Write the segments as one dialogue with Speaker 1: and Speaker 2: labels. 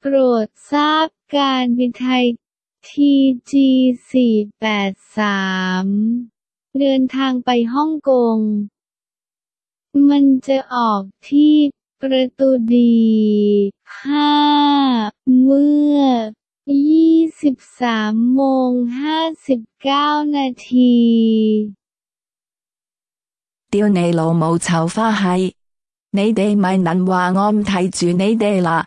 Speaker 1: โปรดทราบการบินไทย TG 483 เดินทางไปฮ่องกง มันจะออกที่ประตูดี5เมื่อ 23โมง59นาที
Speaker 2: 屌你老母臭花閪！你哋咪能话我唔睇住你哋啦，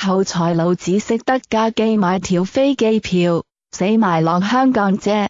Speaker 2: 後財佬只識得加機買條飛機票，死埋落香港啫。